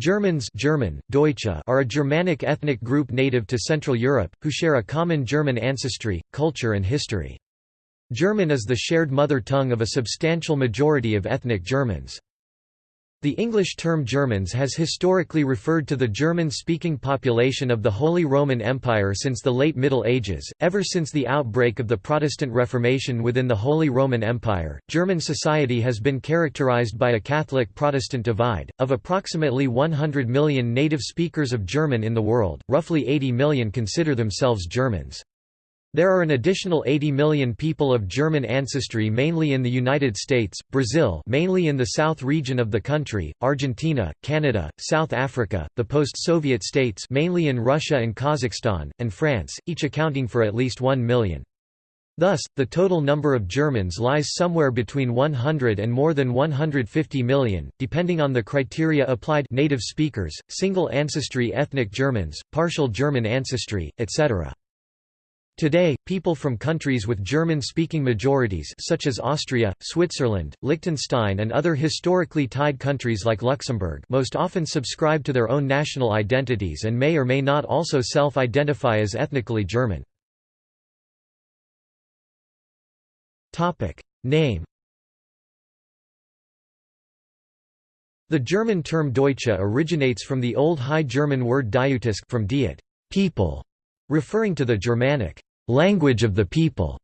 Germans German, Deutsche are a Germanic ethnic group native to Central Europe, who share a common German ancestry, culture and history. German is the shared mother tongue of a substantial majority of ethnic Germans. The English term Germans has historically referred to the German-speaking population of the Holy Roman Empire since the late Middle Ages. Ever since the outbreak of the Protestant Reformation within the Holy Roman Empire, German society has been characterized by a Catholic-Protestant divide. Of approximately 100 million native speakers of German in the world, roughly 80 million consider themselves Germans. There are an additional 80 million people of German ancestry mainly in the United States, Brazil mainly in the south region of the country, Argentina, Canada, South Africa, the post-Soviet states mainly in Russia and Kazakhstan, and France, each accounting for at least 1 million. Thus, the total number of Germans lies somewhere between 100 and more than 150 million, depending on the criteria applied native speakers, single ancestry ethnic Germans, partial German ancestry, etc. Today, people from countries with German-speaking majorities such as Austria, Switzerland, Liechtenstein and other historically tied countries like Luxembourg most often subscribe to their own national identities and may or may not also self-identify as ethnically German. Name The German term Deutsche originates from the Old High German word Diutisk from diet people", referring to the Germanic language of the people.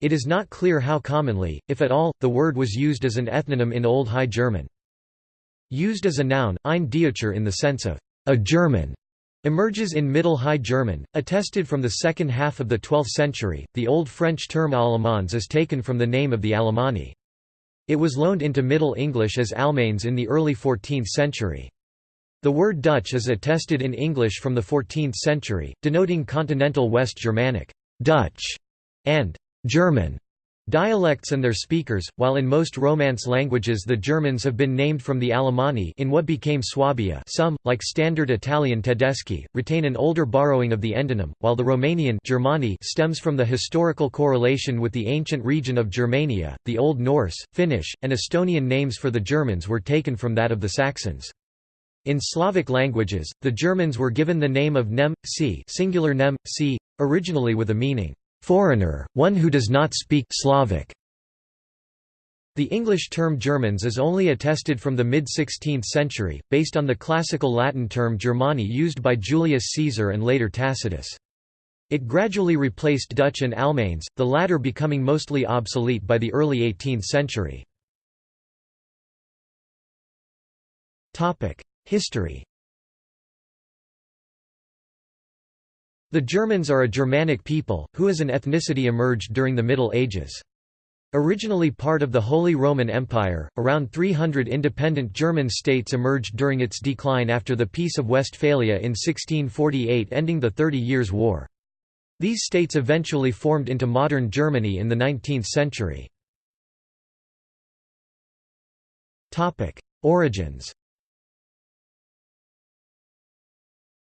It is not clear how commonly, if at all, the word was used as an ethnonym in Old High German. Used as a noun, ein Deutscher in the sense of a German emerges in Middle High German, attested from the second half of the 12th century. The Old French term Allemands is taken from the name of the Alemanni. It was loaned into Middle English as Almains in the early 14th century. The word Dutch is attested in English from the 14th century, denoting continental West Germanic. Dutch, and German dialects and their speakers, while in most Romance languages the Germans have been named from the Alemanni in what became Swabia some, like Standard Italian Tedeschi, retain an older borrowing of the endonym, while the Romanian Germani stems from the historical correlation with the ancient region of Germania. The Old Norse, Finnish, and Estonian names for the Germans were taken from that of the Saxons. In Slavic languages, the Germans were given the name of Nem, si singular Nem, si, originally with a meaning, "...foreigner, one who does not speak Slavic". The English term Germans is only attested from the mid-16th century, based on the classical Latin term Germani used by Julius Caesar and later Tacitus. It gradually replaced Dutch and Almains, the latter becoming mostly obsolete by the early 18th century. History The Germans are a Germanic people, who as an ethnicity emerged during the Middle Ages. Originally part of the Holy Roman Empire, around 300 independent German states emerged during its decline after the Peace of Westphalia in 1648 ending the Thirty Years' War. These states eventually formed into modern Germany in the 19th century. Origins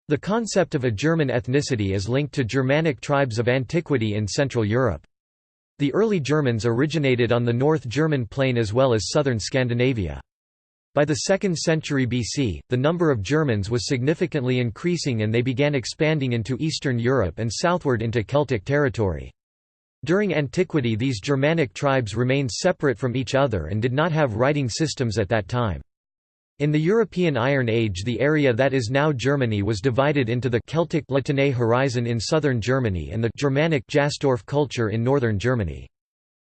The concept of a German ethnicity is linked to Germanic tribes of antiquity in Central Europe. The early Germans originated on the North German plain as well as southern Scandinavia. By the 2nd century BC, the number of Germans was significantly increasing and they began expanding into Eastern Europe and southward into Celtic territory. During antiquity these Germanic tribes remained separate from each other and did not have writing systems at that time. In the European Iron Age the area that is now Germany was divided into the Celtic Latène horizon in southern Germany and the Germanic Jastorf culture in northern Germany.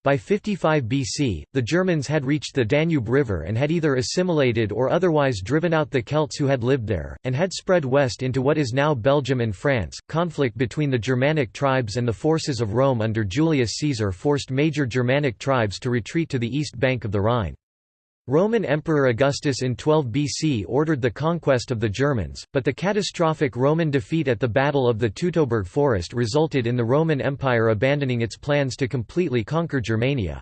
By 55 BC, the Germans had reached the Danube River and had either assimilated or otherwise driven out the Celts who had lived there, and had spread west into what is now Belgium and France. Conflict between the Germanic tribes and the forces of Rome under Julius Caesar forced major Germanic tribes to retreat to the east bank of the Rhine. Roman Emperor Augustus in 12 BC ordered the conquest of the Germans, but the catastrophic Roman defeat at the Battle of the Teutoburg Forest resulted in the Roman Empire abandoning its plans to completely conquer Germania.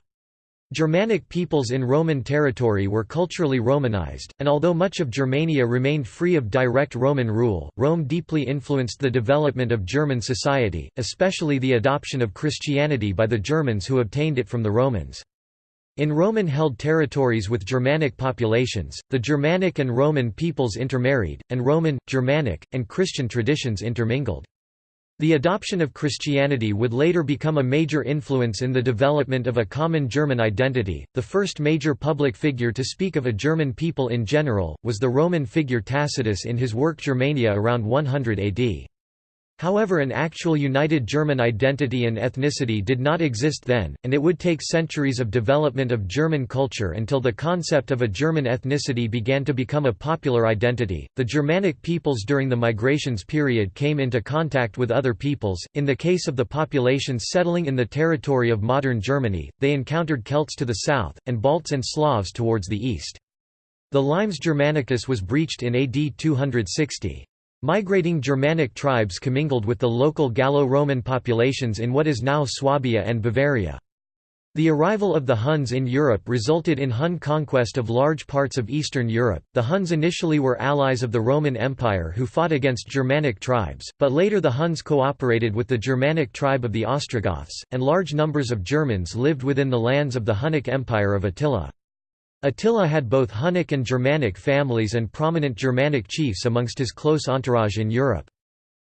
Germanic peoples in Roman territory were culturally Romanized, and although much of Germania remained free of direct Roman rule, Rome deeply influenced the development of German society, especially the adoption of Christianity by the Germans who obtained it from the Romans. In Roman-held territories with Germanic populations, the Germanic and Roman peoples intermarried, and Roman, Germanic, and Christian traditions intermingled. The adoption of Christianity would later become a major influence in the development of a common German identity. The first major public figure to speak of a German people in general was the Roman figure Tacitus in his work Germania around 100 AD. However an actual united German identity and ethnicity did not exist then, and it would take centuries of development of German culture until the concept of a German ethnicity began to become a popular identity. The Germanic peoples during the migrations period came into contact with other peoples. In the case of the populations settling in the territory of modern Germany, they encountered Celts to the south, and Balts and Slavs towards the east. The Limes Germanicus was breached in AD 260. Migrating Germanic tribes commingled with the local Gallo-Roman populations in what is now Swabia and Bavaria. The arrival of the Huns in Europe resulted in Hun conquest of large parts of Eastern Europe. The Huns initially were allies of the Roman Empire who fought against Germanic tribes, but later the Huns cooperated with the Germanic tribe of the Ostrogoths, and large numbers of Germans lived within the lands of the Hunnic Empire of Attila. Attila had both Hunnic and Germanic families and prominent Germanic chiefs amongst his close entourage in Europe.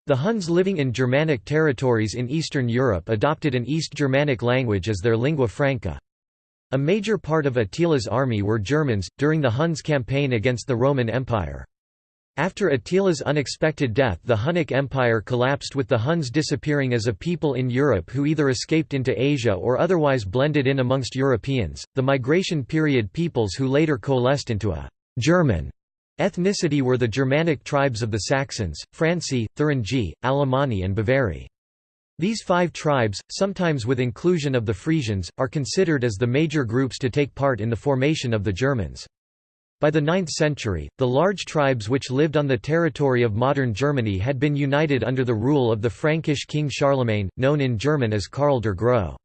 The Huns living in Germanic territories in Eastern Europe adopted an East Germanic language as their lingua franca. A major part of Attila's army were Germans, during the Huns' campaign against the Roman Empire. After Attila's unexpected death the Hunnic Empire collapsed with the Huns disappearing as a people in Europe who either escaped into Asia or otherwise blended in amongst Europeans. The migration period peoples who later coalesced into a German ethnicity were the Germanic tribes of the Saxons, Franci, Thuringi, Alemanni and Bavari. These five tribes, sometimes with inclusion of the Frisians, are considered as the major groups to take part in the formation of the Germans. By the 9th century, the large tribes which lived on the territory of modern Germany had been united under the rule of the Frankish king Charlemagne, known in German as Karl der Grosse.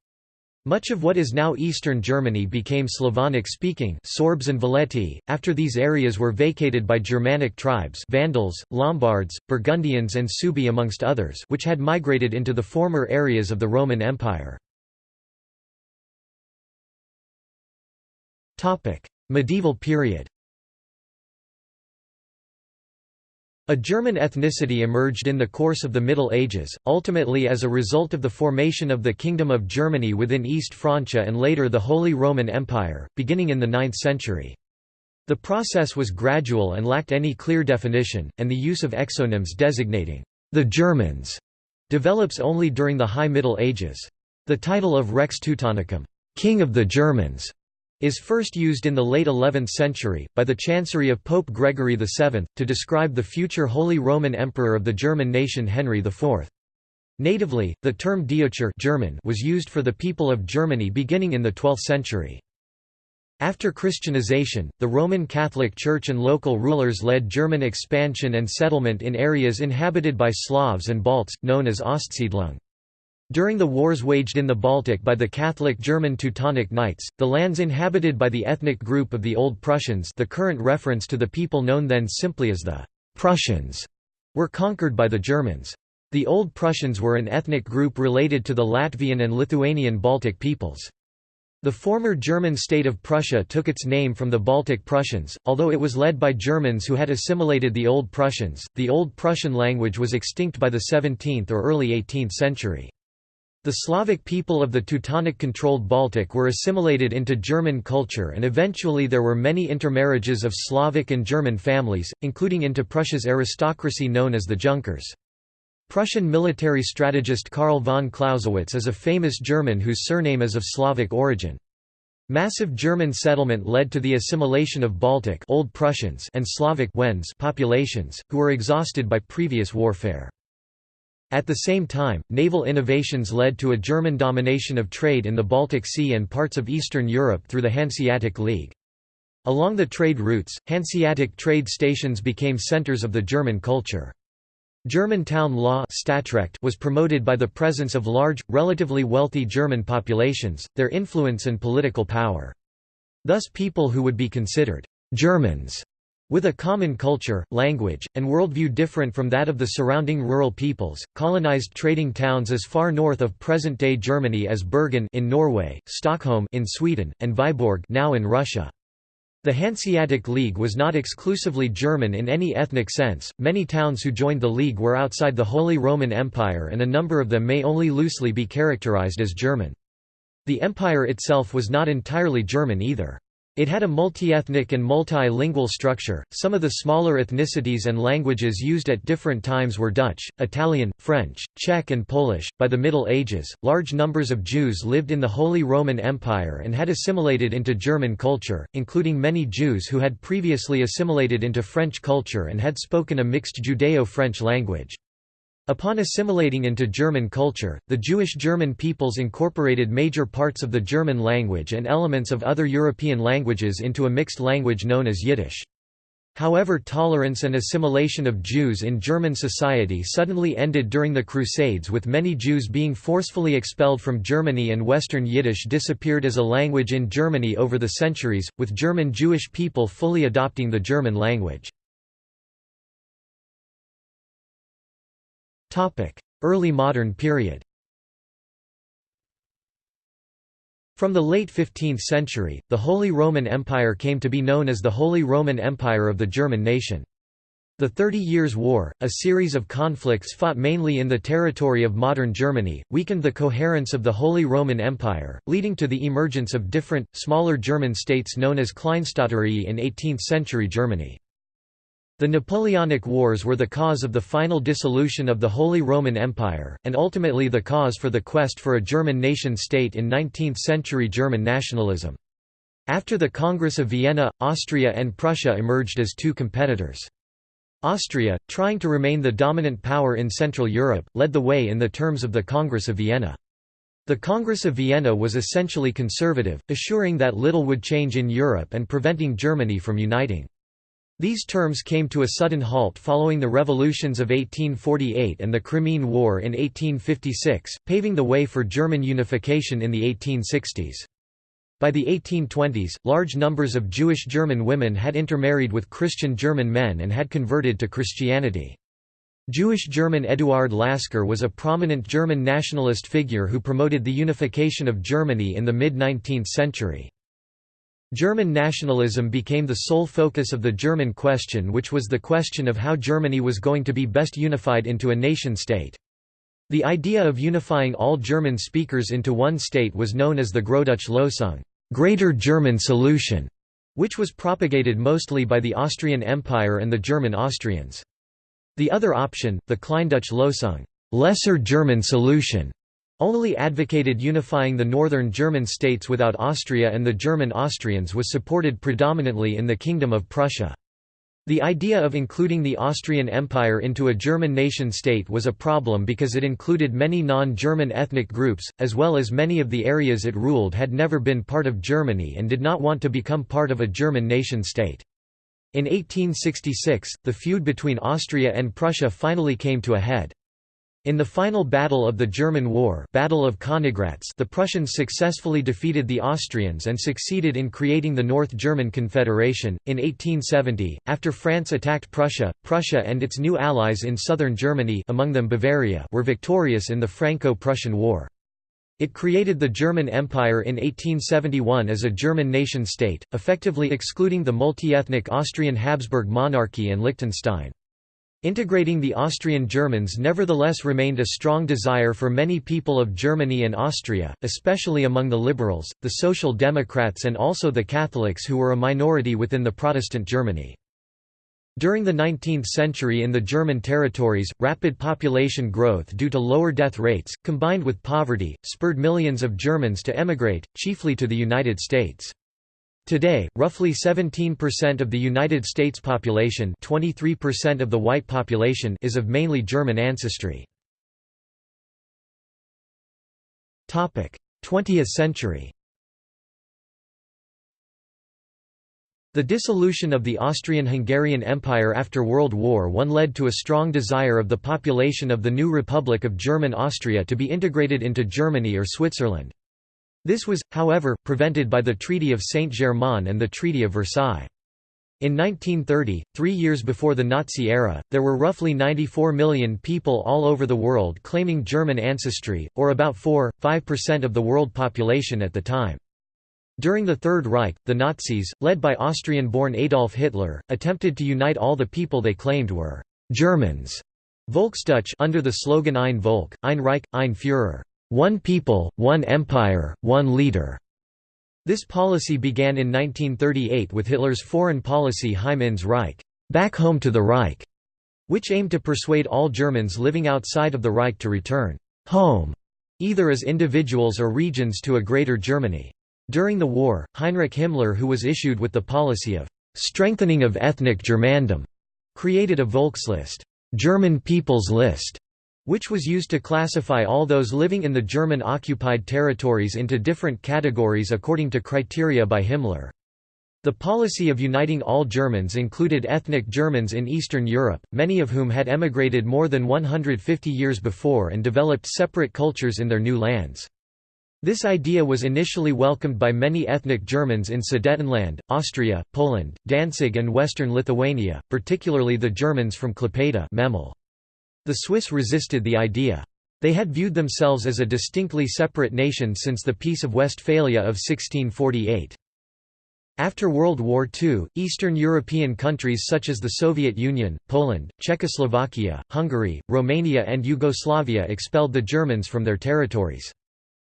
Much of what is now eastern Germany became Slavonic-speaking Sorbs and Veleti, after these areas were vacated by Germanic tribes Vandals, Lombards, Burgundians and Suebi amongst others which had migrated into the former areas of the Roman Empire. Medieval period A German ethnicity emerged in the course of the Middle Ages, ultimately as a result of the formation of the Kingdom of Germany within East Francia and later the Holy Roman Empire, beginning in the 9th century. The process was gradual and lacked any clear definition, and the use of exonyms designating the Germans develops only during the High Middle Ages. The title of Rex Teutonicum, King of the Germans, is first used in the late 11th century, by the chancery of Pope Gregory VII, to describe the future Holy Roman Emperor of the German nation Henry IV. Natively, the term Deutscher German was used for the people of Germany beginning in the 12th century. After Christianization, the Roman Catholic Church and local rulers led German expansion and settlement in areas inhabited by Slavs and Balts, known as Ostsiedlung. During the wars waged in the Baltic by the Catholic German Teutonic Knights, the lands inhabited by the ethnic group of the Old Prussians the current reference to the people known then simply as the Prussians were conquered by the Germans. The Old Prussians were an ethnic group related to the Latvian and Lithuanian Baltic peoples. The former German state of Prussia took its name from the Baltic Prussians, although it was led by Germans who had assimilated the Old Prussians. The Old Prussian language was extinct by the 17th or early 18th century. The Slavic people of the Teutonic-controlled Baltic were assimilated into German culture and eventually there were many intermarriages of Slavic and German families, including into Prussia's aristocracy known as the Junkers. Prussian military strategist Karl von Clausewitz is a famous German whose surname is of Slavic origin. Massive German settlement led to the assimilation of Baltic Old Prussians and Slavic Wends populations, who were exhausted by previous warfare. At the same time, naval innovations led to a German domination of trade in the Baltic Sea and parts of Eastern Europe through the Hanseatic League. Along the trade routes, Hanseatic trade stations became centers of the German culture. German town law was promoted by the presence of large, relatively wealthy German populations, their influence and political power. Thus people who would be considered «Germans» With a common culture, language, and worldview different from that of the surrounding rural peoples, colonized trading towns as far north of present-day Germany as Bergen in Norway, Stockholm in Sweden, and Vyborg now in Russia. The Hanseatic League was not exclusively German in any ethnic sense, many towns who joined the League were outside the Holy Roman Empire and a number of them may only loosely be characterized as German. The empire itself was not entirely German either. It had a multi-ethnic and multilingual structure. Some of the smaller ethnicities and languages used at different times were Dutch, Italian, French, Czech, and Polish. By the Middle Ages, large numbers of Jews lived in the Holy Roman Empire and had assimilated into German culture, including many Jews who had previously assimilated into French culture and had spoken a mixed Judeo-French language. Upon assimilating into German culture, the Jewish German peoples incorporated major parts of the German language and elements of other European languages into a mixed language known as Yiddish. However tolerance and assimilation of Jews in German society suddenly ended during the Crusades with many Jews being forcefully expelled from Germany and Western Yiddish disappeared as a language in Germany over the centuries, with German Jewish people fully adopting the German language. Early modern period From the late 15th century, the Holy Roman Empire came to be known as the Holy Roman Empire of the German nation. The Thirty Years' War, a series of conflicts fought mainly in the territory of modern Germany, weakened the coherence of the Holy Roman Empire, leading to the emergence of different, smaller German states known as Kleinstaaterei in 18th-century Germany. The Napoleonic Wars were the cause of the final dissolution of the Holy Roman Empire, and ultimately the cause for the quest for a German nation-state in 19th-century German nationalism. After the Congress of Vienna, Austria and Prussia emerged as two competitors. Austria, trying to remain the dominant power in Central Europe, led the way in the terms of the Congress of Vienna. The Congress of Vienna was essentially conservative, assuring that little would change in Europe and preventing Germany from uniting. These terms came to a sudden halt following the revolutions of 1848 and the Crimean War in 1856, paving the way for German unification in the 1860s. By the 1820s, large numbers of Jewish German women had intermarried with Christian German men and had converted to Christianity. Jewish German Eduard Lasker was a prominent German nationalist figure who promoted the unification of Germany in the mid-19th century. German nationalism became the sole focus of the German question which was the question of how Germany was going to be best unified into a nation-state. The idea of unifying all German speakers into one state was known as the Großdeutsche Lösung Greater German Solution", which was propagated mostly by the Austrian Empire and the German Austrians. The other option, the Kleindeutsche Lösung Lesser German Solution", only advocated unifying the northern German states without Austria and the German Austrians was supported predominantly in the Kingdom of Prussia. The idea of including the Austrian Empire into a German nation-state was a problem because it included many non-German ethnic groups, as well as many of the areas it ruled had never been part of Germany and did not want to become part of a German nation-state. In 1866, the feud between Austria and Prussia finally came to a head. In the final battle of the German War Battle of Königgrätz the Prussians successfully defeated the Austrians and succeeded in creating the North German Confederation. In 1870, after France attacked Prussia, Prussia and its new allies in southern Germany among them Bavaria were victorious in the Franco-Prussian War. It created the German Empire in 1871 as a German nation-state, effectively excluding the multi-ethnic Austrian Habsburg monarchy and Liechtenstein. Integrating the Austrian Germans nevertheless remained a strong desire for many people of Germany and Austria, especially among the liberals, the Social Democrats and also the Catholics who were a minority within the Protestant Germany. During the 19th century in the German territories, rapid population growth due to lower death rates, combined with poverty, spurred millions of Germans to emigrate, chiefly to the United States. Today, roughly 17% of the United States population 23% of the white population is of mainly German ancestry. 20th century The dissolution of the Austrian-Hungarian Empire after World War I led to a strong desire of the population of the new Republic of German Austria to be integrated into Germany or Switzerland. This was, however, prevented by the Treaty of Saint-Germain and the Treaty of Versailles. In 1930, three years before the Nazi era, there were roughly 94 million people all over the world claiming German ancestry, or about 4–5% of the world population at the time. During the Third Reich, the Nazis, led by Austrian-born Adolf Hitler, attempted to unite all the people they claimed were «Germans» Volksdeutsch under the slogan Ein Volk, ein Reich, ein Führer one people, one empire, one leader. This policy began in 1938 with Hitler's foreign policy Heim ins Reich back home to the Reich, which aimed to persuade all Germans living outside of the Reich to return home, either as individuals or regions to a Greater Germany. During the war, Heinrich Himmler who was issued with the policy of strengthening of ethnic Germandom, created a Volkslist German People's List", which was used to classify all those living in the German-occupied territories into different categories according to criteria by Himmler. The policy of uniting all Germans included ethnic Germans in Eastern Europe, many of whom had emigrated more than 150 years before and developed separate cultures in their new lands. This idea was initially welcomed by many ethnic Germans in Sudetenland, Austria, Poland, Danzig and western Lithuania, particularly the Germans from Klaipėda Memel. The Swiss resisted the idea. They had viewed themselves as a distinctly separate nation since the Peace of Westphalia of 1648. After World War II, Eastern European countries such as the Soviet Union, Poland, Czechoslovakia, Hungary, Romania and Yugoslavia expelled the Germans from their territories.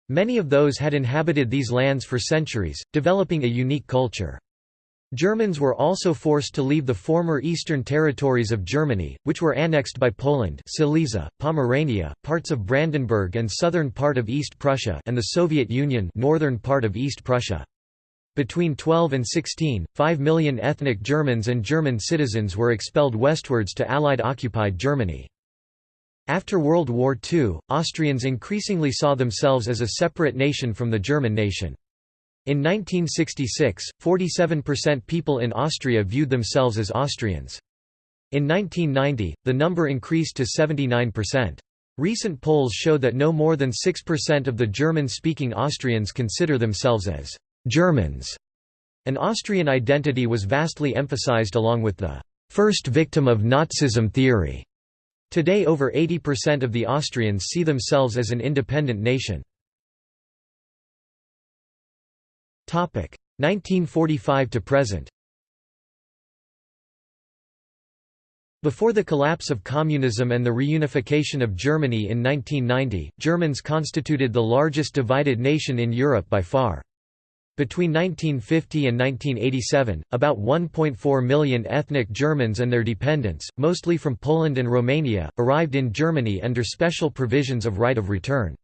Many of those had inhabited these lands for centuries, developing a unique culture. Germans were also forced to leave the former eastern territories of Germany, which were annexed by Poland Silesia, Pomerania, parts of Brandenburg and southern part of East Prussia and the Soviet Union northern part of East Prussia. Between 12 and 16, 5 million ethnic Germans and German citizens were expelled westwards to Allied-occupied Germany. After World War II, Austrians increasingly saw themselves as a separate nation from the German nation. In 1966, 47% people in Austria viewed themselves as Austrians. In 1990, the number increased to 79%. Recent polls show that no more than 6% of the German-speaking Austrians consider themselves as «Germans». An Austrian identity was vastly emphasized along with the «first victim of Nazism theory». Today over 80% of the Austrians see themselves as an independent nation. 1945 to present Before the collapse of communism and the reunification of Germany in 1990, Germans constituted the largest divided nation in Europe by far. Between 1950 and 1987, about 1.4 million ethnic Germans and their dependents, mostly from Poland and Romania, arrived in Germany under special provisions of right of return.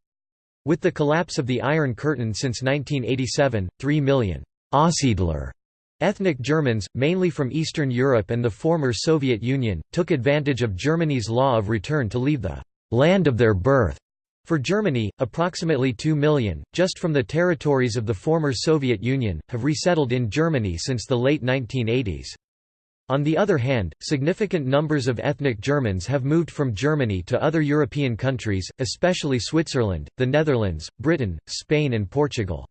With the collapse of the Iron Curtain since 1987, 3 million Aussiedler ethnic Germans, mainly from Eastern Europe and the former Soviet Union, took advantage of Germany's law of return to leave the land of their birth. For Germany, approximately 2 million, just from the territories of the former Soviet Union, have resettled in Germany since the late 1980s. On the other hand, significant numbers of ethnic Germans have moved from Germany to other European countries, especially Switzerland, the Netherlands, Britain, Spain and Portugal.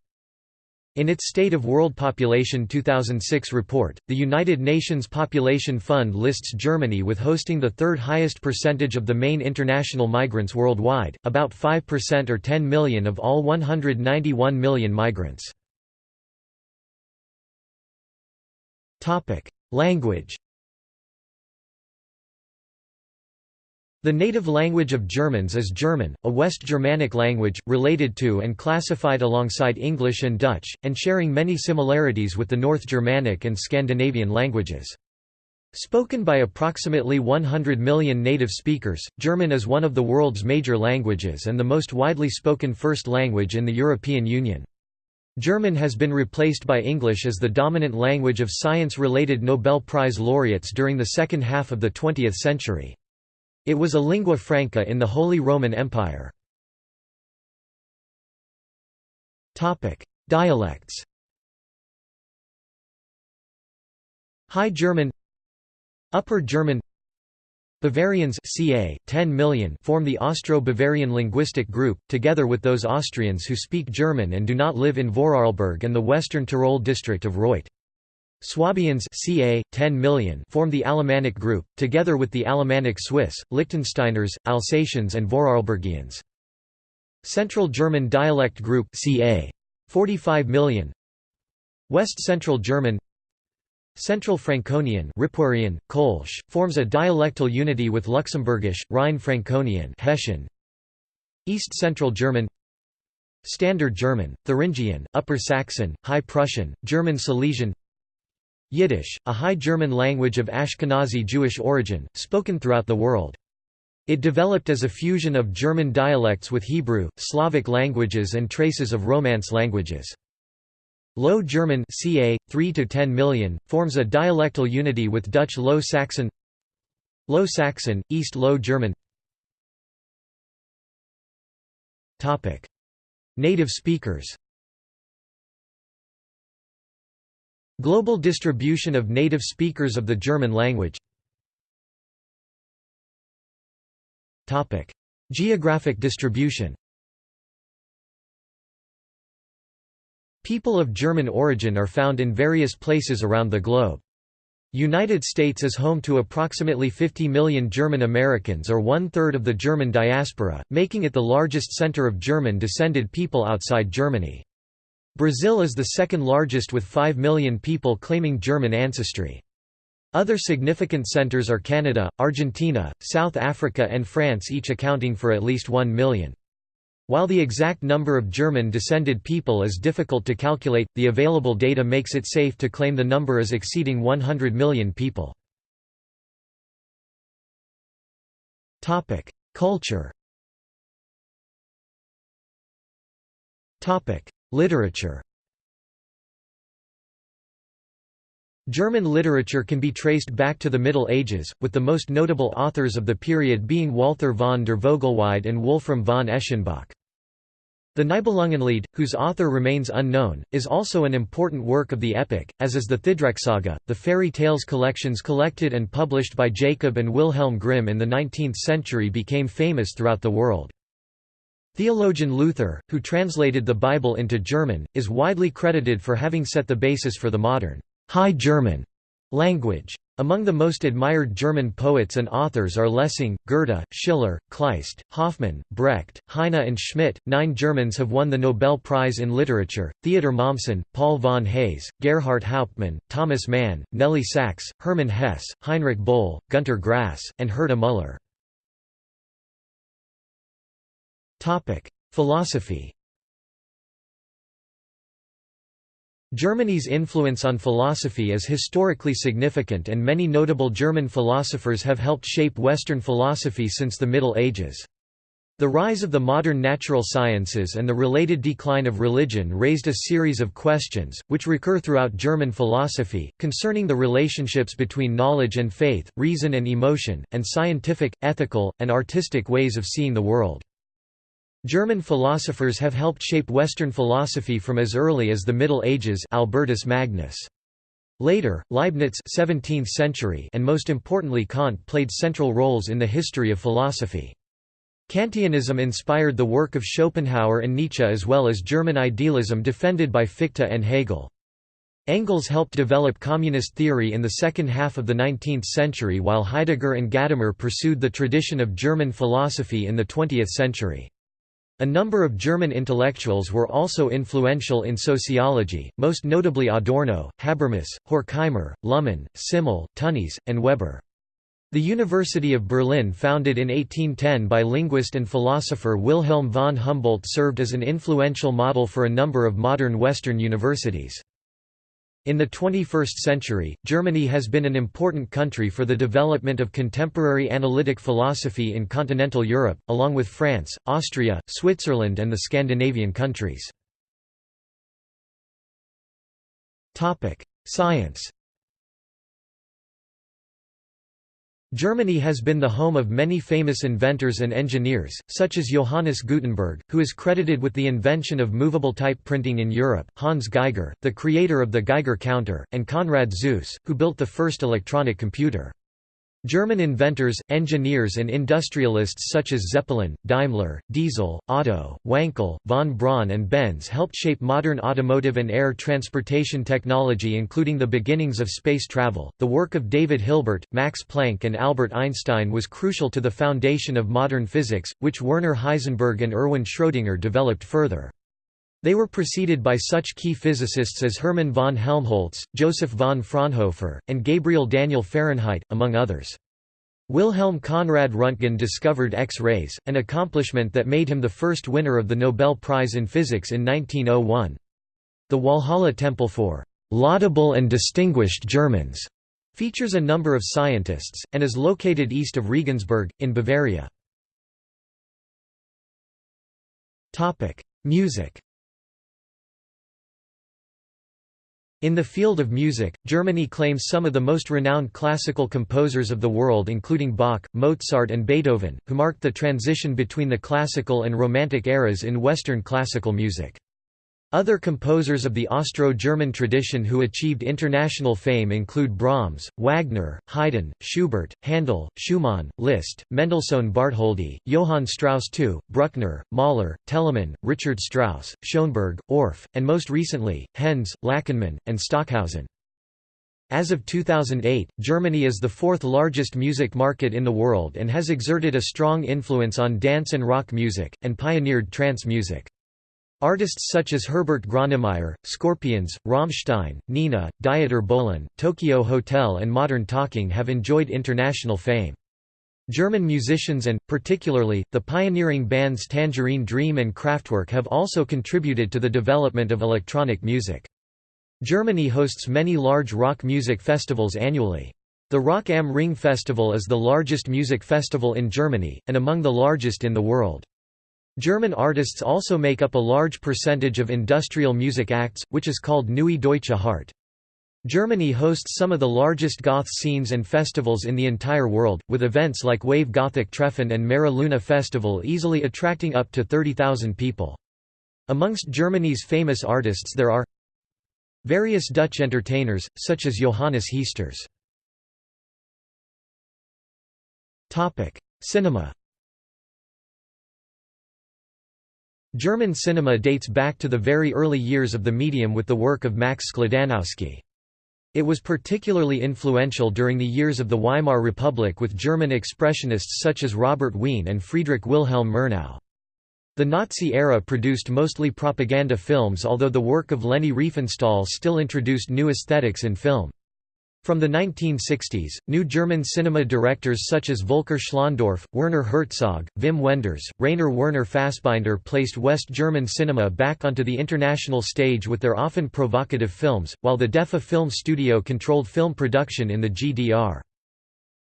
In its State of World Population 2006 report, the United Nations Population Fund lists Germany with hosting the third highest percentage of the main international migrants worldwide, about 5% or 10 million of all 191 million migrants. Language The native language of Germans is German, a West Germanic language, related to and classified alongside English and Dutch, and sharing many similarities with the North Germanic and Scandinavian languages. Spoken by approximately 100 million native speakers, German is one of the world's major languages and the most widely spoken first language in the European Union. German has been replaced by English as the dominant language of science-related Nobel Prize laureates during the second half of the 20th century. It was a lingua franca in the Holy Roman Empire. Dialects High German Upper German Bavarians ca. 10 million form the Austro-Bavarian linguistic group, together with those Austrians who speak German and do not live in Vorarlberg and the western Tyrol district of Reutte. Swabians ca. 10 million form the Alemannic group, together with the Alemannic Swiss, Liechtensteiners, Alsatians and Vorarlbergians. Central German dialect group ca. 45 million West Central German Central Franconian Ripuarian, Kolsch, forms a dialectal unity with Luxembourgish, Rhine-Franconian Hessian. East Central German Standard German, Thuringian, Upper Saxon, High Prussian, German Silesian Yiddish, a High German language of Ashkenazi Jewish origin, spoken throughout the world. It developed as a fusion of German dialects with Hebrew, Slavic languages and traces of Romance languages. Low German ca. 3 to 10 million, forms a dialectal unity with Dutch Low Saxon Low Saxon, East Low German. Topic. Native speakers. Global distribution of native speakers of the German language. Topic. Geographic distribution People of German origin are found in various places around the globe. United States is home to approximately 50 million German Americans or one-third of the German diaspora, making it the largest center of German-descended people outside Germany. Brazil is the second largest with 5 million people claiming German ancestry. Other significant centers are Canada, Argentina, South Africa and France each accounting for at least 1 million. While the exact number of German-descended people is difficult to calculate, the available data makes it safe to claim the number is exceeding 100 million people. Culture Literature German literature can be traced back to the Middle Ages, with the most notable authors of the period being Walther von der Vogelweide and Wolfram von Eschenbach. The Nibelungenlied, whose author remains unknown, is also an important work of the epic, as is the Thidrek-saga, the fairy tales collections collected and published by Jacob and Wilhelm Grimm in the 19th century became famous throughout the world. Theologian Luther, who translated the Bible into German, is widely credited for having set the basis for the modern High German language. Among the most admired German poets and authors are Lessing, Goethe, Schiller, Kleist, Hoffmann, Brecht, Heine, and Schmidt. Nine Germans have won the Nobel Prize in Literature Theodor Mommsen, Paul von Heyse, Gerhart Hauptmann, Thomas Mann, Nelly Sachs, Hermann Hesse, Heinrich Böll, Günter Grass, and Herta Müller. Philosophy Germany's influence on philosophy is historically significant and many notable German philosophers have helped shape Western philosophy since the Middle Ages. The rise of the modern natural sciences and the related decline of religion raised a series of questions, which recur throughout German philosophy, concerning the relationships between knowledge and faith, reason and emotion, and scientific, ethical, and artistic ways of seeing the world. German philosophers have helped shape Western philosophy from as early as the Middle Ages Albertus Magnus. Later, Leibniz 17th century and most importantly Kant played central roles in the history of philosophy. Kantianism inspired the work of Schopenhauer and Nietzsche as well as German idealism defended by Fichte and Hegel. Engels helped develop communist theory in the second half of the 19th century while Heidegger and Gadamer pursued the tradition of German philosophy in the 20th century. A number of German intellectuals were also influential in sociology, most notably Adorno, Habermas, Horkheimer, Luhmann, Simmel, Tönnies, and Weber. The University of Berlin founded in 1810 by linguist and philosopher Wilhelm von Humboldt served as an influential model for a number of modern Western universities. In the 21st century, Germany has been an important country for the development of contemporary analytic philosophy in continental Europe, along with France, Austria, Switzerland and the Scandinavian countries. Science Germany has been the home of many famous inventors and engineers, such as Johannes Gutenberg, who is credited with the invention of movable type printing in Europe, Hans Geiger, the creator of the Geiger counter, and Konrad Zuse, who built the first electronic computer. German inventors, engineers and industrialists such as Zeppelin, Daimler, Diesel, Otto, Wankel, von Braun and Benz helped shape modern automotive and air transportation technology including the beginnings of space travel. The work of David Hilbert, Max Planck and Albert Einstein was crucial to the foundation of modern physics, which Werner Heisenberg and Erwin Schrödinger developed further. They were preceded by such key physicists as Hermann von Helmholtz, Joseph von Fraunhofer, and Gabriel Daniel Fahrenheit, among others. Wilhelm Conrad Röntgen discovered X-rays, an accomplishment that made him the first winner of the Nobel Prize in Physics in 1901. The Walhalla Temple for "'laudable and distinguished Germans' features a number of scientists, and is located east of Regensburg, in Bavaria. Music In the field of music, Germany claims some of the most renowned classical composers of the world including Bach, Mozart and Beethoven, who marked the transition between the classical and Romantic eras in Western classical music. Other composers of the Austro-German tradition who achieved international fame include Brahms, Wagner, Haydn, Schubert, Handel, Schumann, Liszt, Mendelssohn Bartholdy, Johann Strauss II, Bruckner, Mahler, Telemann, Richard Strauss, Schoenberg, Orff, and most recently, Henze, Lachenmann, and Stockhausen. As of 2008, Germany is the fourth largest music market in the world and has exerted a strong influence on dance and rock music, and pioneered trance music. Artists such as Herbert Grönemeyer, Scorpions, Rammstein, Nena, Dieter Bohlen, Tokio Hotel and Modern Talking have enjoyed international fame. German musicians and, particularly, the pioneering bands Tangerine Dream and Kraftwerk have also contributed to the development of electronic music. Germany hosts many large rock music festivals annually. The Rock am Ring Festival is the largest music festival in Germany, and among the largest in the world. German artists also make up a large percentage of industrial music acts, which is called Neue Deutsche Hart. Germany hosts some of the largest goth scenes and festivals in the entire world, with events like Wave Gothic Treffen and Mera Luna Festival easily attracting up to 30,000 people. Amongst Germany's famous artists there are various Dutch entertainers, such as Johannes Heesters. Cinema German cinema dates back to the very early years of the medium with the work of Max Skladanowsky. It was particularly influential during the years of the Weimar Republic with German expressionists such as Robert Wiene and Friedrich Wilhelm Murnau. The Nazi era produced mostly propaganda films although the work of Leni Riefenstahl still introduced new aesthetics in film. From the 1960s, new German cinema directors such as Volker Schlöndorff, Werner Herzog, Wim Wenders, Rainer Werner Fassbinder placed West German cinema back onto the international stage with their often provocative films, while the DEFA Film Studio controlled film production in the GDR.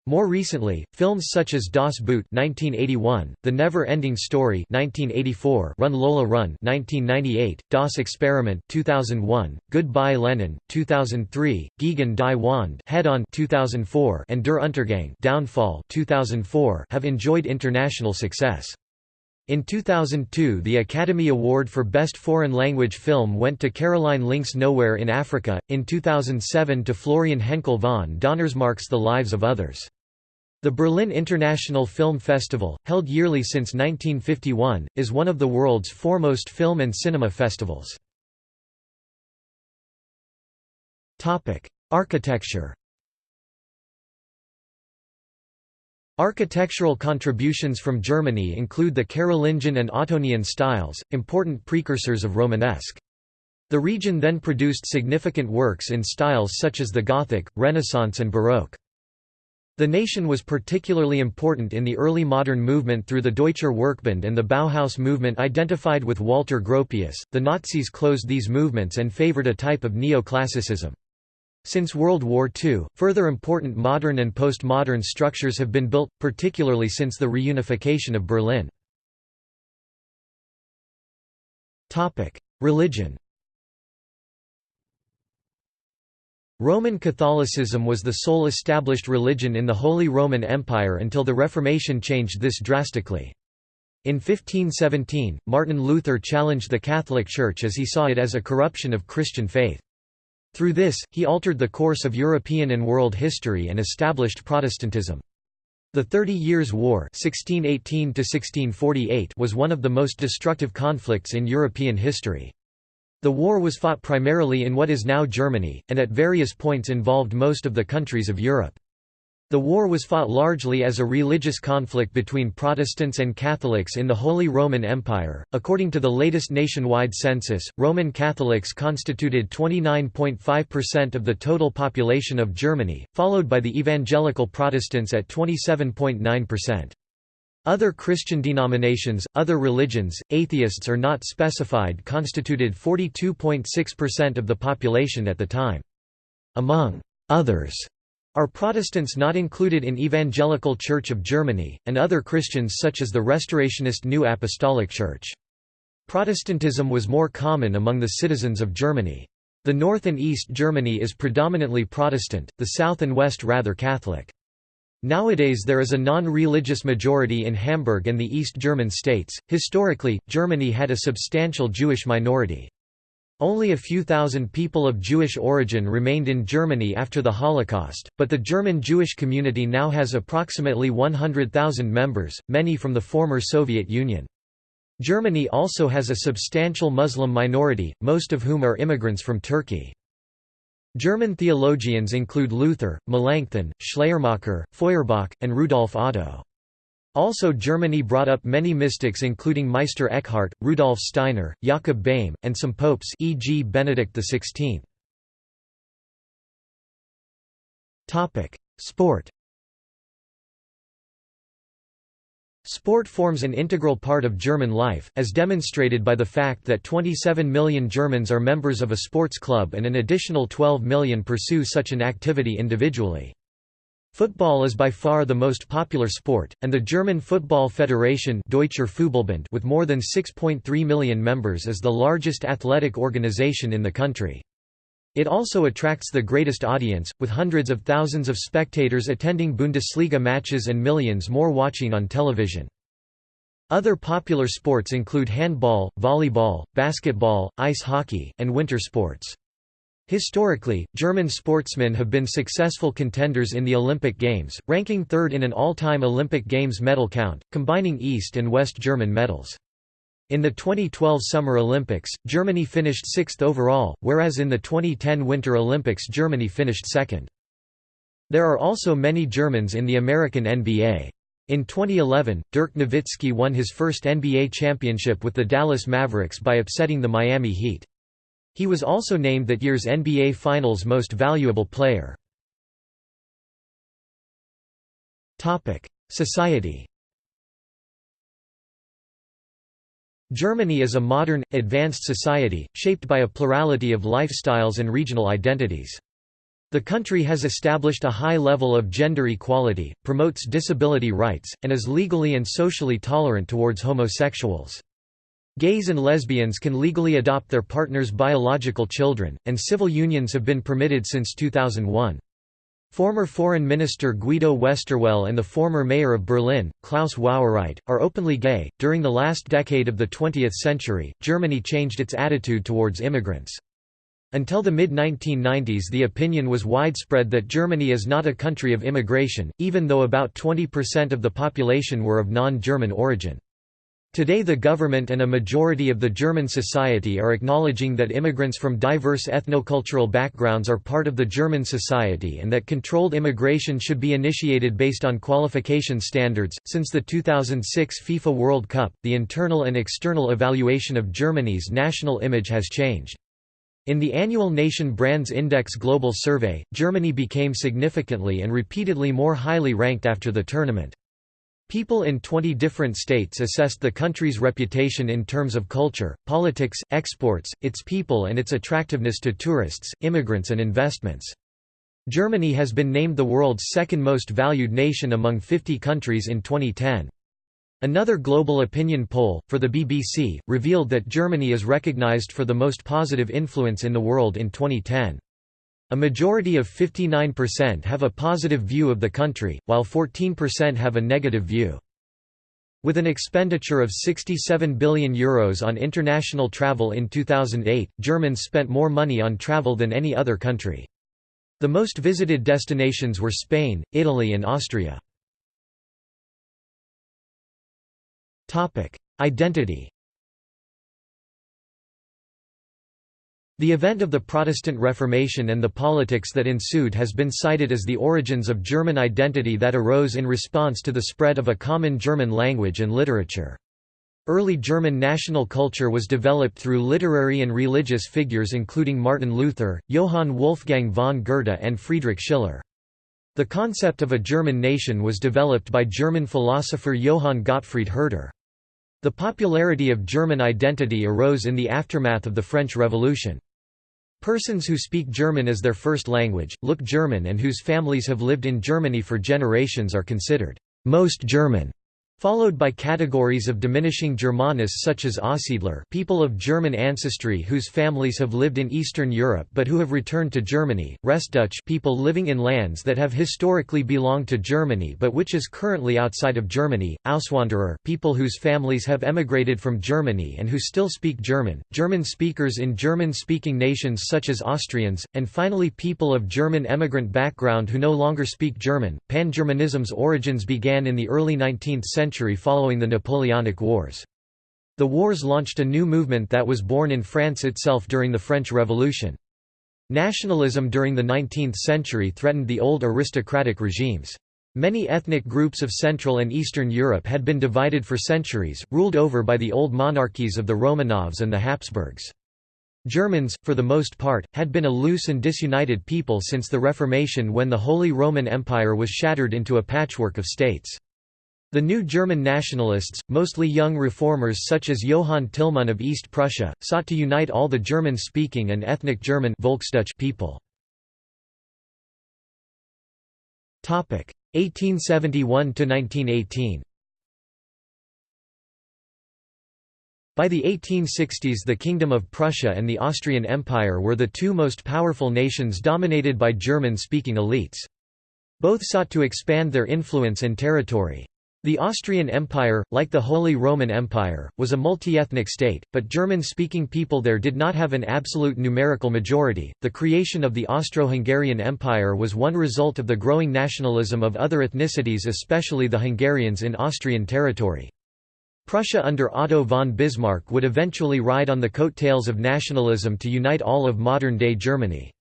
More recently, films such as Das Boot (1981), The Never-Ending Story (1984), Run Lola Run (1998), Das Experiment (2001), Goodbye Lenin (2003), Gegen die Wand (Head On) (2004), and Der Untergang (Downfall) (2004) have enjoyed international success. In 2002 the Academy Award for Best Foreign Language Film went to Caroline Link's Nowhere in Africa, in 2007 to Florian Henckel von Donnersmarck's The Lives of Others. The Berlin International Film Festival, held yearly since 1951, is one of the world's foremost film and cinema festivals. Architecture Architectural contributions from Germany include the Carolingian and Ottonian styles, important precursors of Romanesque. The region then produced significant works in styles such as the Gothic, Renaissance and Baroque. The nation was particularly important in the early modern movement through the Deutscher Werkbund and the Bauhaus movement identified with Walter Gropius. The Nazis closed these movements and favored a type of neoclassicism. Since World War II, further important modern and postmodern structures have been built, particularly since the reunification of Berlin. Religion Roman Catholicism was the sole established religion in the Holy Roman Empire until the Reformation changed this drastically. In 1517, Martin Luther challenged the Catholic Church as he saw it as a corruption of Christian faith. Through this, he altered the course of European and world history and established Protestantism. The Thirty Years' War 1618 was one of the most destructive conflicts in European history. The war was fought primarily in what is now Germany, and at various points involved most of the countries of Europe. The war was fought largely as a religious conflict between Protestants and Catholics in the Holy Roman Empire. According to the latest nationwide census, Roman Catholics constituted 29.5% of the total population of Germany, followed by the evangelical Protestants at 27.9%. Other Christian denominations, other religions, atheists or not specified constituted 42.6% of the population at the time. Among others are Protestants not included in Evangelical Church of Germany, and other Christians such as the Restorationist New Apostolic Church. Protestantism was more common among the citizens of Germany. The north and east Germany is predominantly Protestant, the south and west rather Catholic. Nowadays there is a non-religious majority in Hamburg and the East German states. Historically, Germany had a substantial Jewish minority. Only a few thousand people of Jewish origin remained in Germany after the Holocaust, but the German Jewish community now has approximately 100,000 members, many from the former Soviet Union. Germany also has a substantial Muslim minority, most of whom are immigrants from Turkey. German theologians include Luther, Melanchthon, Schleiermacher, Feuerbach, and Rudolf Otto. Also Germany brought up many mystics including Meister Eckhart, Rudolf Steiner, Jakob Boehme, and some popes e.g. Benedict XVI. Sport Sport forms an integral part of German life, as demonstrated by the fact that 27 million Germans are members of a sports club and an additional 12 million pursue such an activity individually. Football is by far the most popular sport, and the German Football Federation Deutscher Fußballbund with more than 6.3 million members is the largest athletic organization in the country. It also attracts the greatest audience, with hundreds of thousands of spectators attending Bundesliga matches and millions more watching on television. Other popular sports include handball, volleyball, basketball, ice hockey, and winter sports. Historically, German sportsmen have been successful contenders in the Olympic Games, ranking third in an all-time Olympic Games medal count, combining East and West German medals. In the 2012 Summer Olympics, Germany finished sixth overall, whereas in the 2010 Winter Olympics Germany finished second. There are also many Germans in the American NBA. In 2011, Dirk Nowitzki won his first NBA championship with the Dallas Mavericks by upsetting the Miami Heat. He was also named that year's NBA Finals Most Valuable Player. Society Germany is a modern, advanced society, shaped by a plurality of lifestyles and regional identities. The country has established a high level of gender equality, promotes disability rights, and is legally and socially tolerant towards homosexuals. Gays and lesbians can legally adopt their partner's biological children, and civil unions have been permitted since 2001. Former Foreign Minister Guido Westerwelle and the former mayor of Berlin, Klaus Wowereit, are openly gay. During the last decade of the 20th century, Germany changed its attitude towards immigrants. Until the mid-1990s the opinion was widespread that Germany is not a country of immigration, even though about 20% of the population were of non-German origin. Today the government and a majority of the German society are acknowledging that immigrants from diverse ethnocultural backgrounds are part of the German society and that controlled immigration should be initiated based on qualification standards. Since the 2006 FIFA World Cup, the internal and external evaluation of Germany's national image has changed. In the annual Nation Brands Index Global Survey, Germany became significantly and repeatedly more highly ranked after the tournament. People in 20 different states assessed the country's reputation in terms of culture, politics, exports, its people and its attractiveness to tourists, immigrants and investments. Germany has been named the world's second most valued nation among 50 countries in 2010. Another global opinion poll, for the BBC, revealed that Germany is recognized for the most positive influence in the world in 2010. A majority of 59% have a positive view of the country, while 14% have a negative view. With an expenditure of €67 billion Euros on international travel in 2008, Germans spent more money on travel than any other country. The most visited destinations were Spain, Italy and Austria. Identity The event of the Protestant Reformation and the politics that ensued has been cited as the origins of German identity that arose in response to the spread of a common German language and literature. Early German national culture was developed through literary and religious figures including Martin Luther, Johann Wolfgang von Goethe and Friedrich Schiller. The concept of a German nation was developed by German philosopher Johann Gottfried Herder. The popularity of German identity arose in the aftermath of the French Revolution. Persons who speak German as their first language, look German and whose families have lived in Germany for generations are considered most German followed by categories of diminishing Germanists such as Aussiedler people of German ancestry whose families have lived in Eastern Europe but who have returned to Germany, Restdeutsche people living in lands that have historically belonged to Germany but which is currently outside of Germany, Auswanderer people whose families have emigrated from Germany and who still speak German, German speakers in German-speaking nations such as Austrians, and finally people of German emigrant background who no longer speak German. Pan-Germanism's origins began in the early 19th century century following the Napoleonic Wars. The wars launched a new movement that was born in France itself during the French Revolution. Nationalism during the 19th century threatened the old aristocratic regimes. Many ethnic groups of Central and Eastern Europe had been divided for centuries, ruled over by the old monarchies of the Romanovs and the Habsburgs. Germans, for the most part, had been a loose and disunited people since the Reformation when the Holy Roman Empire was shattered into a patchwork of states. The new German nationalists, mostly young reformers such as Johann Tillmann of East Prussia, sought to unite all the German-speaking and ethnic German people. 1871–1918 By the 1860s the Kingdom of Prussia and the Austrian Empire were the two most powerful nations dominated by German-speaking elites. Both sought to expand their influence and territory. The Austrian Empire, like the Holy Roman Empire, was a multi-ethnic state, but German-speaking people there did not have an absolute numerical majority. The creation of the Austro-Hungarian Empire was one result of the growing nationalism of other ethnicities especially the Hungarians in Austrian territory. Prussia under Otto von Bismarck would eventually ride on the coattails of nationalism to unite all of modern-day Germany.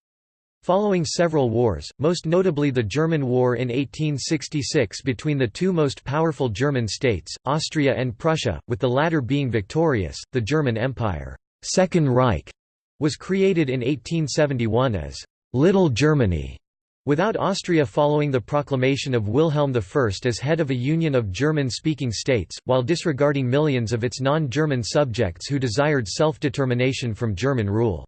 Following several wars, most notably the German War in 1866 between the two most powerful German states, Austria and Prussia, with the latter being victorious, the German Empire Second Reich was created in 1871 as «Little Germany», without Austria following the proclamation of Wilhelm I as head of a union of German-speaking states, while disregarding millions of its non-German subjects who desired self-determination from German rule.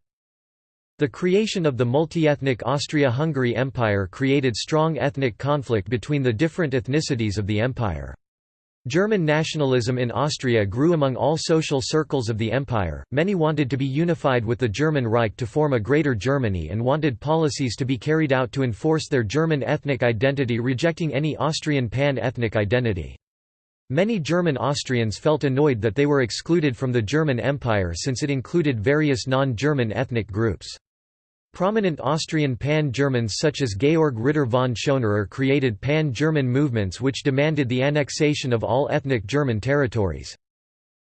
The creation of the multi-ethnic Austria-Hungary Empire created strong ethnic conflict between the different ethnicities of the empire. German nationalism in Austria grew among all social circles of the empire, many wanted to be unified with the German Reich to form a Greater Germany and wanted policies to be carried out to enforce their German ethnic identity rejecting any Austrian pan-ethnic identity. Many German Austrians felt annoyed that they were excluded from the German Empire since it included various non-German ethnic groups. Prominent Austrian Pan-Germans such as Georg Ritter von Schonerer created Pan-German movements which demanded the annexation of all ethnic German territories.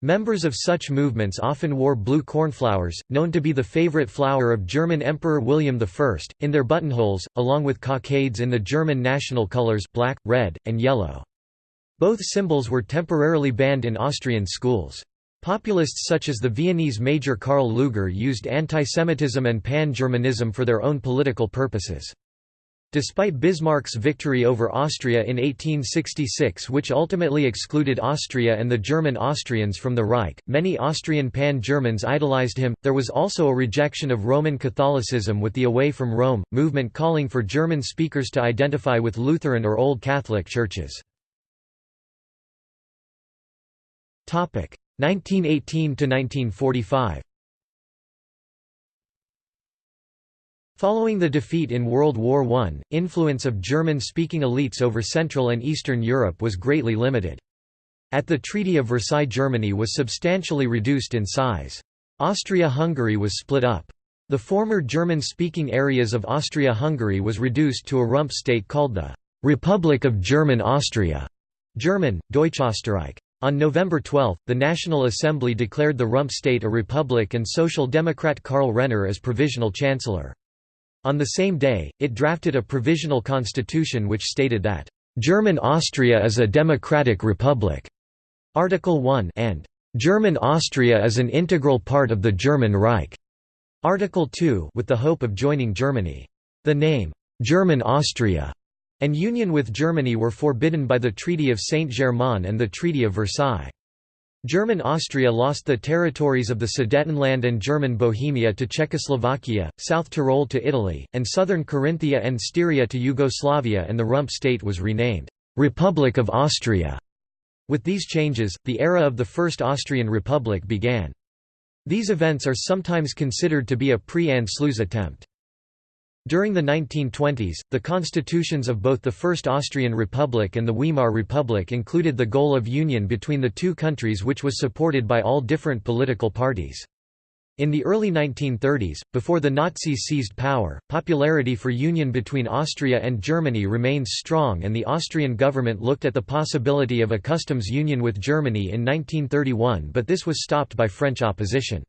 Members of such movements often wore blue cornflowers, known to be the favorite flower of German Emperor William I, in their buttonholes, along with cockades in the German national colors black, red, and yellow. Both symbols were temporarily banned in Austrian schools. Populists such as the Viennese major Karl Lueger used antisemitism and pan-Germanism for their own political purposes. Despite Bismarck's victory over Austria in 1866 which ultimately excluded Austria and the German Austrians from the Reich, many Austrian pan-Germans idolized him. There was also a rejection of Roman Catholicism with the Away from Rome, movement calling for German speakers to identify with Lutheran or Old Catholic churches. 1918–1945 Following the defeat in World War I, influence of German-speaking elites over Central and Eastern Europe was greatly limited. At the Treaty of Versailles Germany was substantially reduced in size. Austria-Hungary was split up. The former German-speaking areas of Austria-Hungary was reduced to a rump state called the «Republic of German Austria» German, Deutschösterreich. On November 12, the National Assembly declared the rump state a republic and Social Democrat Karl Renner as provisional chancellor. On the same day, it drafted a provisional constitution which stated that, "...German Austria is a democratic republic", Article 1 and "...German Austria is an integral part of the German Reich", Article 2 with the hope of joining Germany. The name, "'German Austria' and union with Germany were forbidden by the Treaty of Saint-Germain and the Treaty of Versailles. German Austria lost the territories of the Sudetenland and German Bohemia to Czechoslovakia, South Tyrol to Italy, and southern Carinthia and Styria to Yugoslavia and the rump state was renamed, "'Republic of Austria'". With these changes, the era of the First Austrian Republic began. These events are sometimes considered to be a pre-Anschluss attempt. During the 1920s, the constitutions of both the First Austrian Republic and the Weimar Republic included the goal of union between the two countries which was supported by all different political parties. In the early 1930s, before the Nazis seized power, popularity for union between Austria and Germany remained strong and the Austrian government looked at the possibility of a customs union with Germany in 1931 but this was stopped by French opposition.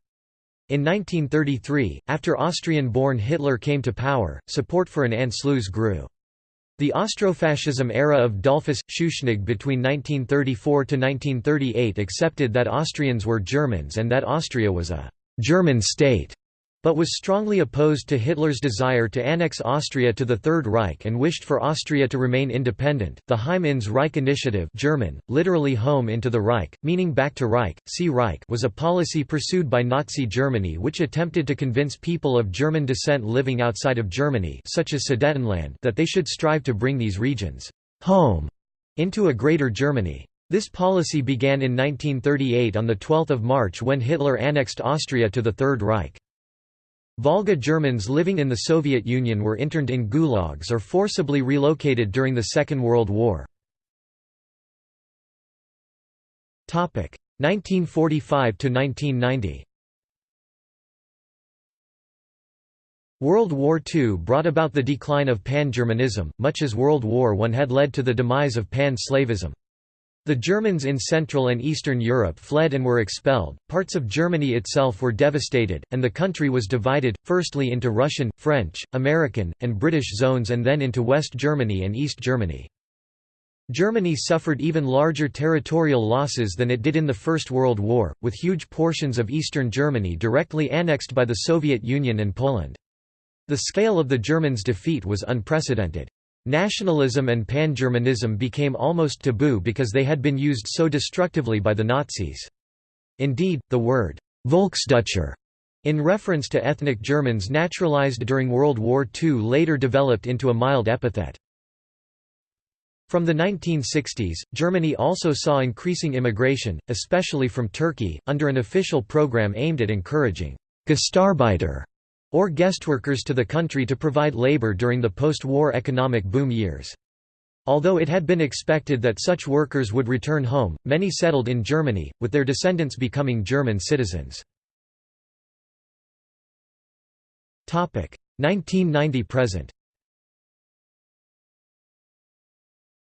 In 1933, after Austrian-born Hitler came to power, support for an Anschluss grew. The Austrofascism era of Dollfuss, Schuschnigg between 1934–1938 accepted that Austrians were Germans and that Austria was a «German state» but was strongly opposed to Hitler's desire to annex Austria to the Third Reich and wished for Austria to remain independent. The Heim ins Reich Initiative German, literally home into the Reich, meaning back to Reich, see Reich was a policy pursued by Nazi Germany which attempted to convince people of German descent living outside of Germany such as Sudetenland that they should strive to bring these regions home into a Greater Germany. This policy began in 1938 on 12 March when Hitler annexed Austria to the Third Reich. Volga Germans living in the Soviet Union were interned in gulags or forcibly relocated during the Second World War. 1945–1990 World War II brought about the decline of Pan-Germanism, much as World War I had led to the demise of Pan-Slavism. The Germans in Central and Eastern Europe fled and were expelled, parts of Germany itself were devastated, and the country was divided, firstly into Russian, French, American, and British zones and then into West Germany and East Germany. Germany suffered even larger territorial losses than it did in the First World War, with huge portions of eastern Germany directly annexed by the Soviet Union and Poland. The scale of the Germans' defeat was unprecedented. Nationalism and pan-Germanism became almost taboo because they had been used so destructively by the Nazis. Indeed, the word Volksdeutscher in reference to ethnic Germans naturalized during World War II later developed into a mild epithet. From the 1960s, Germany also saw increasing immigration, especially from Turkey, under an official program aimed at encouraging Gastarbeiter or guest workers to the country to provide labor during the post-war economic boom years. Although it had been expected that such workers would return home, many settled in Germany, with their descendants becoming German citizens. 1990–present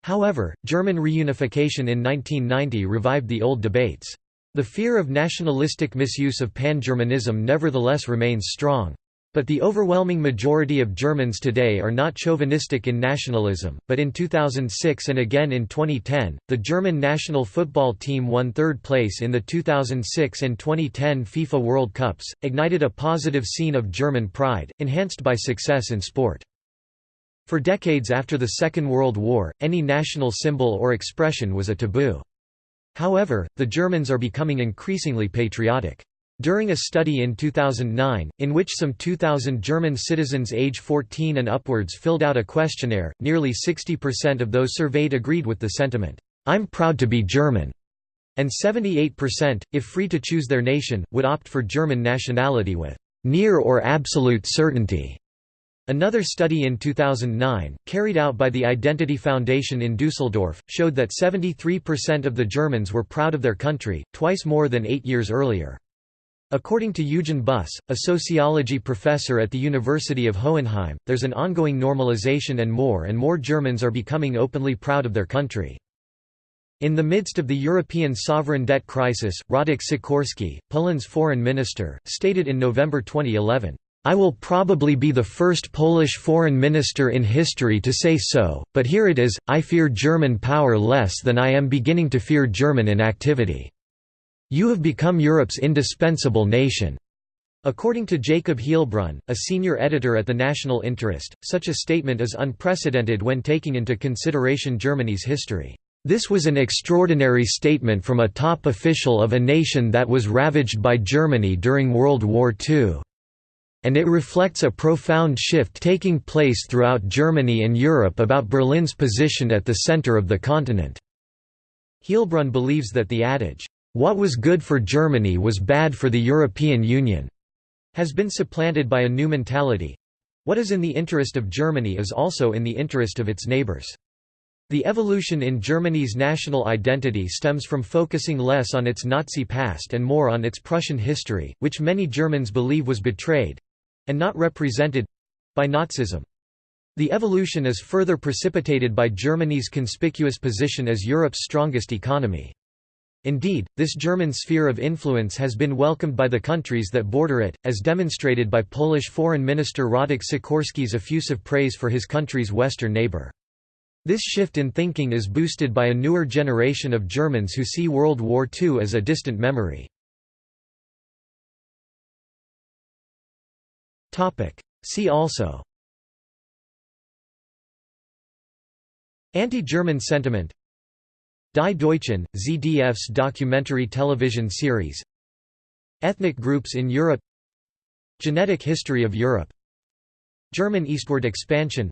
However, German reunification in 1990 revived the old debates. The fear of nationalistic misuse of pan-Germanism nevertheless remains strong. But the overwhelming majority of Germans today are not chauvinistic in nationalism, but in 2006 and again in 2010, the German national football team won third place in the 2006 and 2010 FIFA World Cups, ignited a positive scene of German pride, enhanced by success in sport. For decades after the Second World War, any national symbol or expression was a taboo. However, the Germans are becoming increasingly patriotic. During a study in 2009, in which some 2,000 German citizens age 14 and upwards filled out a questionnaire, nearly 60% of those surveyed agreed with the sentiment, "'I'm proud to be German' and 78%, if free to choose their nation, would opt for German nationality with "'near or absolute certainty'". Another study in 2009, carried out by the Identity Foundation in Dusseldorf, showed that 73% of the Germans were proud of their country, twice more than eight years earlier. According to Eugen Buss, a sociology professor at the University of Hohenheim, there's an ongoing normalization and more and more Germans are becoming openly proud of their country. In the midst of the European sovereign debt crisis, Radek Sikorski, Poland's foreign minister, stated in November 2011, I will probably be the first Polish foreign minister in history to say so, but here it is, I fear German power less than I am beginning to fear German inactivity. You have become Europe's indispensable nation. According to Jacob Heilbrunn, a senior editor at the National Interest, such a statement is unprecedented when taking into consideration Germany's history. This was an extraordinary statement from a top official of a nation that was ravaged by Germany during World War II. And it reflects a profound shift taking place throughout Germany and Europe about Berlin's position at the center of the continent. Heilbrunn believes that the adage, "'What was good for Germany was bad for the European Union' has been supplanted by a new mentality. What is in the interest of Germany is also in the interest of its neighbors. The evolution in Germany's national identity stems from focusing less on its Nazi past and more on its Prussian history, which many Germans believe was betrayed, and not represented by Nazism. The evolution is further precipitated by Germany's conspicuous position as Europe's strongest economy. Indeed, this German sphere of influence has been welcomed by the countries that border it, as demonstrated by Polish Foreign Minister Radek Sikorski's effusive praise for his country's western neighbor. This shift in thinking is boosted by a newer generation of Germans who see World War II as a distant memory. See also Anti-German sentiment Die Deutschen, ZDF's documentary television series. Ethnic groups in Europe. Genetic history of Europe. German eastward expansion.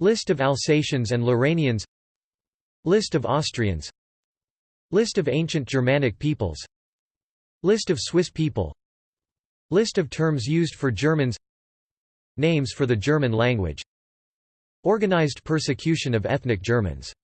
List of Alsatians and Lorrainians List of Austrians. List of ancient Germanic peoples. List of Swiss people. List of terms used for Germans. Names for the German language. Organized persecution of ethnic Germans